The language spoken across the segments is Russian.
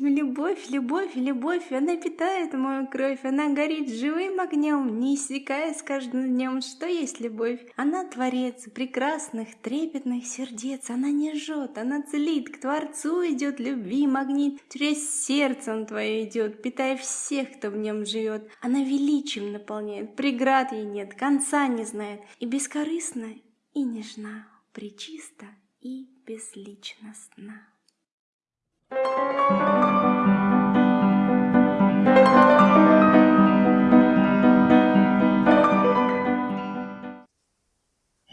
любовь, любовь, любовь, она питает мою кровь, она горит живым огнем, не иссякая с каждым днем. Что есть любовь? Она творец прекрасных, трепетных сердец, она не жжет, она целит, к Творцу идет любви магнит, через сердце он твое идет, питая всех, кто в нем живет. Она величием наполняет, преград ей нет, конца не знает, и бескорыстна, и нежна, причиста и безличностна.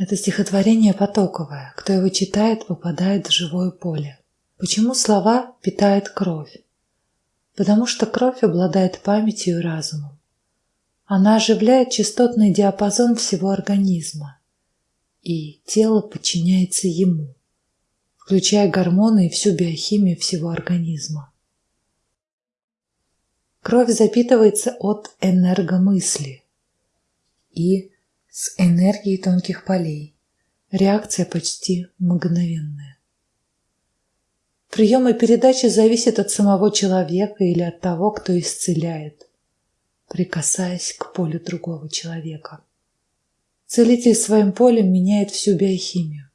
Это стихотворение потоковое. Кто его читает, попадает в живое поле. Почему слова питают кровь? Потому что кровь обладает памятью и разумом. Она оживляет частотный диапазон всего организма, и тело подчиняется ему включая гормоны и всю биохимию всего организма. Кровь запитывается от энергомысли и с энергией тонких полей. Реакция почти мгновенная. Прием и передача зависят от самого человека или от того, кто исцеляет, прикасаясь к полю другого человека. Целитель своим полем меняет всю биохимию.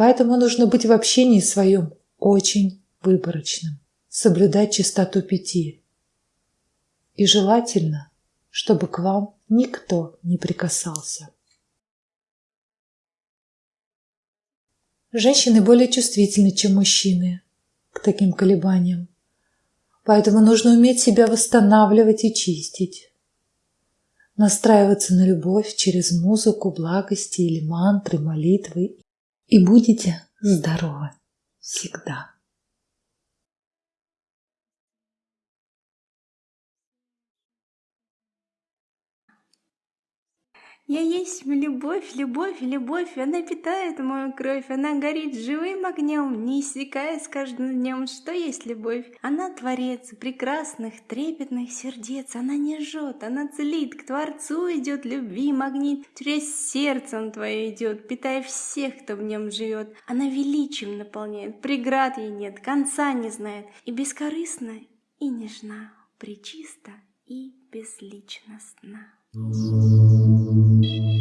Поэтому нужно быть в общении своем очень выборочным, соблюдать чистоту пяти. И желательно, чтобы к вам никто не прикасался. Женщины более чувствительны, чем мужчины к таким колебаниям. Поэтому нужно уметь себя восстанавливать и чистить. Настраиваться на любовь через музыку, благости или мантры, молитвы и будете здоровы всегда. Я есть любовь, любовь, любовь, она питает мою кровь, она горит живым огнем, не иссякая с каждым днем. Что есть любовь? Она творец прекрасных, трепетных сердец, она не жжет, она целит, к Творцу идет любви магнит, через сердце он твое идет, питая всех, кто в нем живет. Она величием наполняет, преград ей нет, конца не знает, и бескорыстна, и нежна, причиста и безличностна. Thank you.